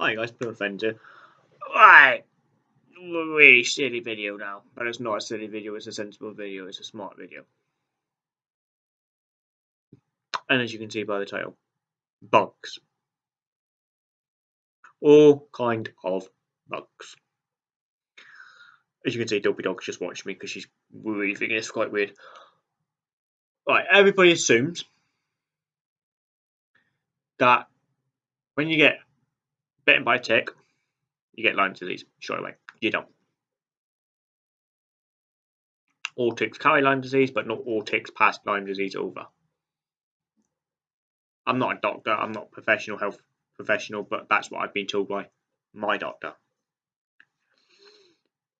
Hi guys, Friends here. Right, really silly video now, but it's not a silly video, it's a sensible video, it's a smart video. And as you can see by the title, bugs. All kind of bugs. As you can see, Dopey Dog's just watching me because she's really thinking it's quite weird. Right, everybody assumes that when you get bitten by a tick, you get Lyme disease straight away. You don't. All ticks carry Lyme disease, but not all ticks pass Lyme disease over. I'm not a doctor, I'm not a professional health professional, but that's what I've been told by my doctor.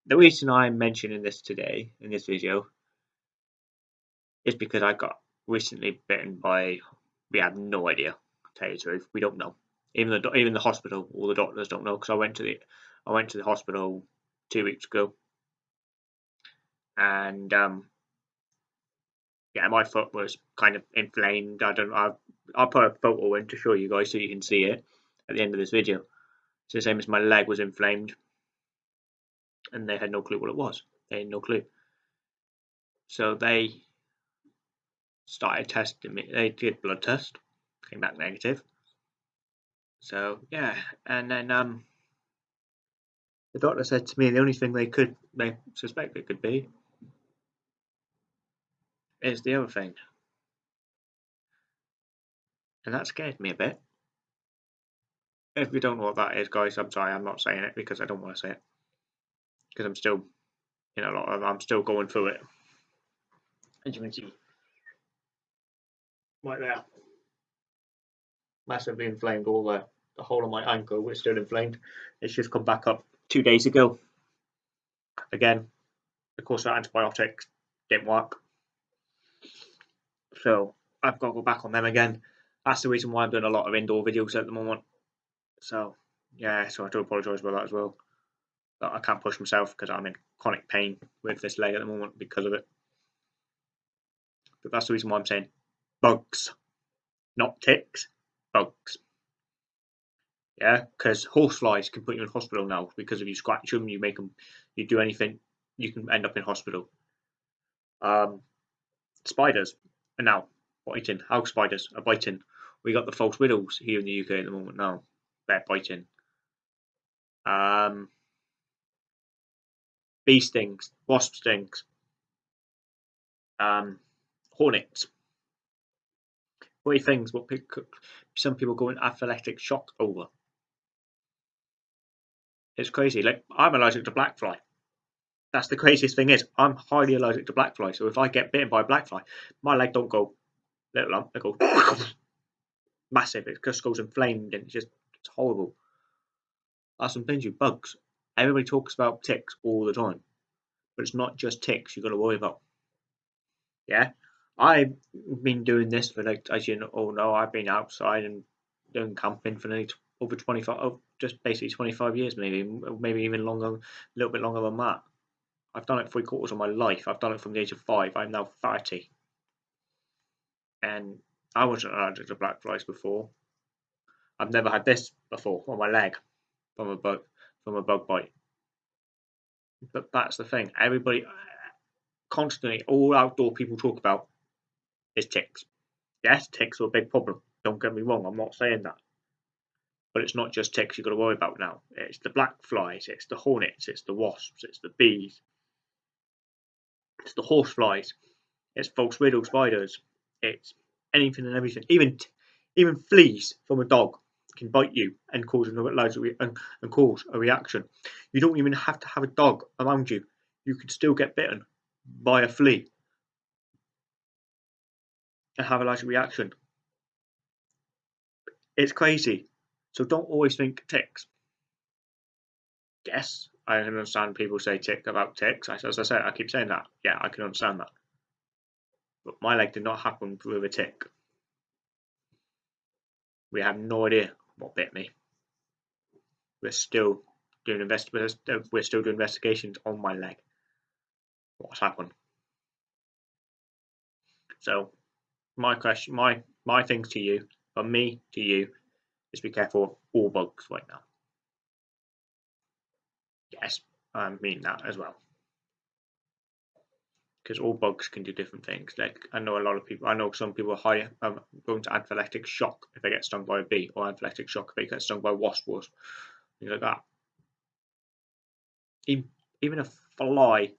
The reason I'm mentioning this today in this video is because I got recently bitten by, we have no idea, to tell you the truth, we don't know even the even the hospital, all the doctors don't know because I went to the I went to the hospital two weeks ago, and um, yeah, my foot was kind of inflamed. I don't. I I'll put a photo in to show you guys so you can see it at the end of this video. It's the same as my leg was inflamed, and they had no clue what it was. They had no clue. So they started testing me. They did blood test, came back negative. So yeah, and then um, the doctor said to me the only thing they could they suspect it could be is the other thing, and that scared me a bit. If you don't know what that is, guys, I'm sorry, I'm not saying it because I don't want to say it because I'm still, you know, I'm still going through it. As you can see, right there massively inflamed all the, the whole of my ankle was still inflamed. It's just come back up two days ago. Again, of course, the antibiotics didn't work. So I've got to go back on them again. That's the reason why I'm doing a lot of indoor videos at the moment. So yeah, so I do apologise about that as well. But I can't push myself because I'm in chronic pain with this leg at the moment because of it. But that's the reason why I'm saying bugs, not ticks bugs. Yeah, because horseflies can put you in hospital now because if you scratch them, you make them, you do anything, you can end up in hospital. Um, spiders are now biting. House spiders are biting. We got the false widows here in the UK at the moment now. They're biting. Um, bee stings, wasp stings, um, hornets three things what some people go in anaphylactic shock over. It's crazy. Like I'm allergic to black fly. That's the craziest thing is I'm highly allergic to black fly. So if I get bitten by a black fly, my leg don't go little lump, it goes massive. It just goes inflamed and it's just it's horrible. That's some things with bugs. Everybody talks about ticks all the time, but it's not just ticks you've got to worry about. Yeah, I've been doing this for like, as you all know, I've been outside and doing camping for nearly over 25, oh, just basically 25 years, maybe, maybe even longer, a little bit longer than that. I've done it three quarters of my life. I've done it from the age of five. I'm now 30. And I wasn't allergic to black flies before. I've never had this before on my leg from a bug from a bug bite. But that's the thing. Everybody constantly all outdoor people talk about is ticks. Yes, ticks are a big problem. Don't get me wrong, I'm not saying that. But it's not just ticks you've got to worry about now. It's the black flies, it's the hornets, it's the wasps, it's the bees, it's the horse flies, it's false widow spiders, it's anything and everything. Even even fleas from a dog can bite you and cause an and, and cause a reaction. You don't even have to have a dog around you. You can still get bitten by a flea and have a large reaction. It's crazy. So don't always think ticks. Yes, I can understand people say tick about ticks. As I said, I keep saying that. Yeah, I can understand that. But my leg did not happen with a tick. We have no idea what bit me. We're still doing invest we're still doing investigations on my leg. What's happened? So my question, my my thing to you, from me to you, is be careful of all bugs right now. Yes, I mean that as well. Because all bugs can do different things. Like I know a lot of people. I know some people are high, um, going to anaphylactic shock if they get stung by a bee, or anaphylactic shock if they get stung by wasp things like that. Even a fly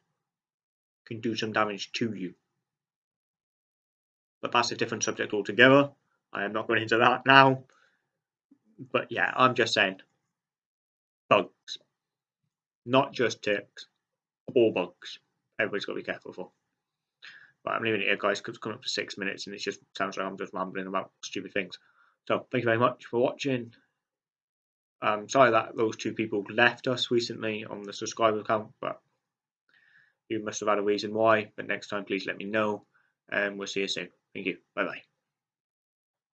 can do some damage to you. But that's a different subject altogether. I am not going into that now. But yeah, I'm just saying bugs. Not just ticks, all bugs. Everybody's got to be careful for. But I'm leaving it here, guys, because it's coming up to six minutes and it just sounds like I'm just rambling about stupid things. So, thank you very much for watching. Um, sorry that those two people left us recently on the subscriber account, but you must have had a reason why. But next time, please let me know, and we'll see you soon. Thank you. Bye bye.